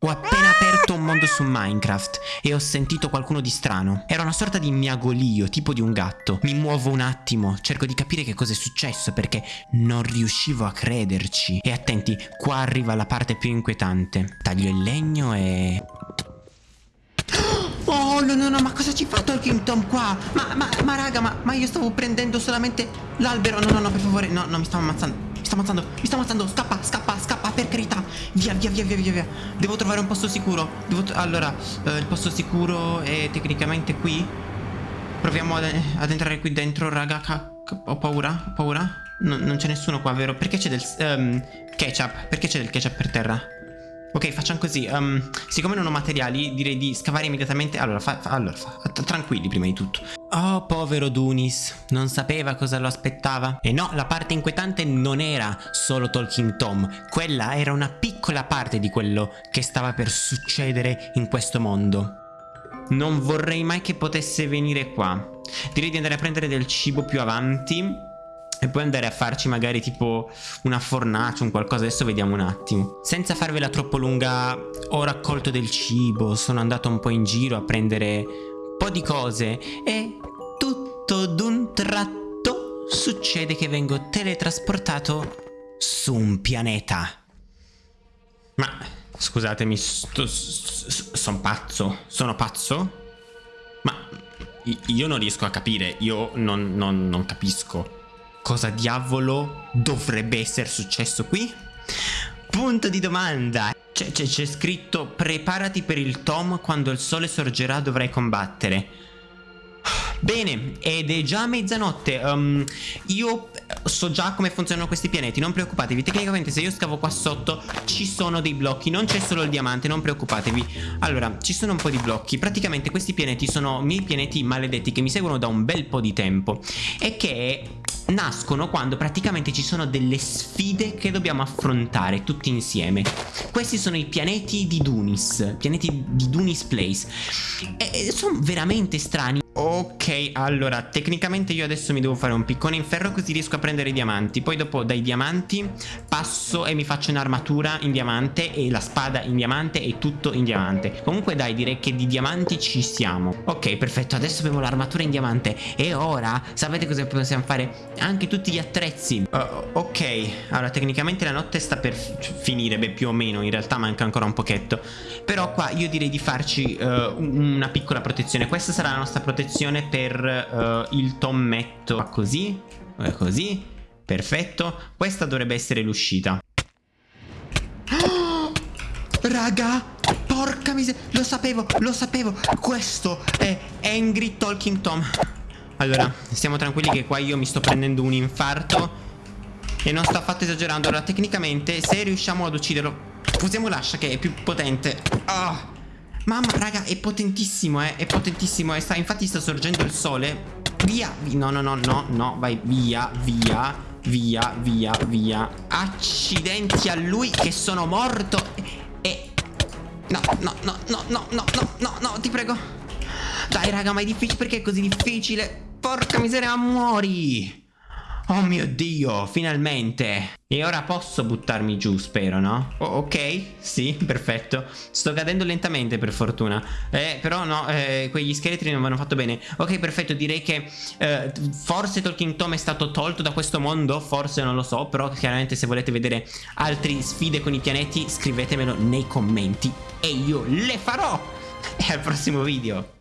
Ho appena aperto un mondo su Minecraft e ho sentito qualcuno di strano. Era una sorta di miagolio, tipo di un gatto. Mi muovo un attimo, cerco di capire che cosa è successo perché non riuscivo a crederci. E attenti, qua arriva la parte più inquietante. Taglio il legno e... Oh no no no ma cosa ci fa Talking Tom qua? Ma, ma, ma raga ma, ma io stavo prendendo solamente l'albero No no no per favore no no mi stavo ammazzando Mi sto ammazzando mi sto ammazzando Scappa scappa scappa per carità Via via via via via via Devo trovare un posto sicuro Devo Allora eh, il posto sicuro è tecnicamente qui Proviamo ad, ad entrare qui dentro raga Ho paura ho paura no, Non c'è nessuno qua vero? Perché c'è del um, ketchup? Perché c'è del ketchup per terra? Ok, facciamo così. Um, siccome non ho materiali, direi di scavare immediatamente. Allora, fa, fa, allora fa, tranquilli prima di tutto. Oh, povero Dunis, non sapeva cosa lo aspettava. E no, la parte inquietante non era solo Talking Tom, quella era una piccola parte di quello che stava per succedere in questo mondo. Non vorrei mai che potesse venire qua. Direi di andare a prendere del cibo più avanti e poi andare a farci magari tipo una fornace, un qualcosa, adesso vediamo un attimo. Senza farvela troppo lunga, ho raccolto del cibo, sono andato un po' in giro a prendere po' di cose e tutto d'un tratto succede che vengo teletrasportato su un pianeta. Ma scusatemi, sono pazzo, sono pazzo? Ma io non riesco a capire, io non, non, non capisco. Cosa diavolo dovrebbe essere successo qui? Punto di domanda. C'è scritto preparati per il Tom quando il sole sorgerà dovrai combattere. Bene, ed è già mezzanotte. Um, io so già come funzionano questi pianeti, non preoccupatevi. Tecnicamente se io scavo qua sotto ci sono dei blocchi, non c'è solo il diamante, non preoccupatevi. Allora, ci sono un po' di blocchi. Praticamente questi pianeti sono miei pianeti maledetti che mi seguono da un bel po' di tempo e che nascono quando praticamente ci sono delle sfide che dobbiamo affrontare tutti insieme. Questi sono i pianeti di Dunis, pianeti di Dunis Place. E sono veramente strani. Ok, allora, tecnicamente io adesso mi devo fare un piccone in ferro così riesco a prendere i diamanti. Poi dopo dai diamanti passo e mi faccio un'armatura in diamante e la spada in diamante e tutto in diamante. Comunque dai, direi che di diamanti ci siamo. Ok, perfetto, adesso abbiamo l'armatura in diamante. E ora, sapete cosa possiamo fare? Anche tutti gli attrezzi. Uh, ok, allora tecnicamente la notte sta per finire, beh più o meno, in realtà manca ancora un pochetto. Però qua io direi di farci uh, una piccola protezione. Questa sarà la nostra protezione selezione per uh, il tommetto. Così così perfetto. Questa dovrebbe essere l'uscita. Oh, raga porca miseria lo sapevo lo sapevo. Questo è Angry Talking Tom. Allora stiamo tranquilli che qua io mi sto prendendo un infarto. E non sto affatto esagerando. Allora tecnicamente se riusciamo ad ucciderlo Usiamo l'ascia che è più potente. Oh. Mamma, raga, è potentissimo, eh. È potentissimo. E sta, infatti sta sorgendo il sole. Via. No, no, no, no, no. Vai, via, via, via, via, via. Accidenti a lui che sono morto. E... No, no, no, no, no, no, no, no, no, ti prego. Dai, raga, ma è difficile. Perché è così difficile? Porca miseria, muori. Oh mio Dio, finalmente. E ora posso buttarmi giù, spero, no? Oh, ok, sì, perfetto. Sto cadendo lentamente, per fortuna. Eh, però no, eh, quegli scheletri non mi hanno fatto bene. Ok, perfetto, direi che eh, forse Talking Tom è stato tolto da questo mondo, forse non lo so, però chiaramente se volete vedere altre sfide con i pianeti, scrivetemelo nei commenti e io le farò. E al prossimo video.